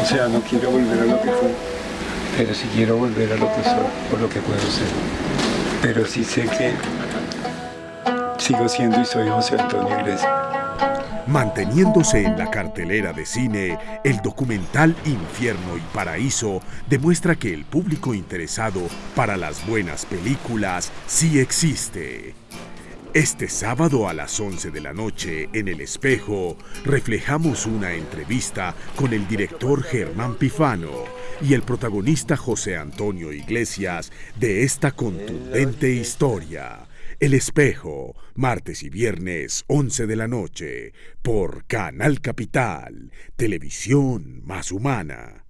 O sea, no quiero volver a lo que fue, pero sí quiero volver a lo que soy, por lo que puedo ser. Pero sí sé que sigo siendo y soy José Antonio Iglesias. Manteniéndose en la cartelera de cine, el documental Infierno y Paraíso demuestra que el público interesado para las buenas películas sí existe. Este sábado a las 11 de la noche, en El Espejo, reflejamos una entrevista con el director Germán Pifano y el protagonista José Antonio Iglesias de esta contundente historia. El Espejo, martes y viernes, 11 de la noche, por Canal Capital, Televisión Más Humana.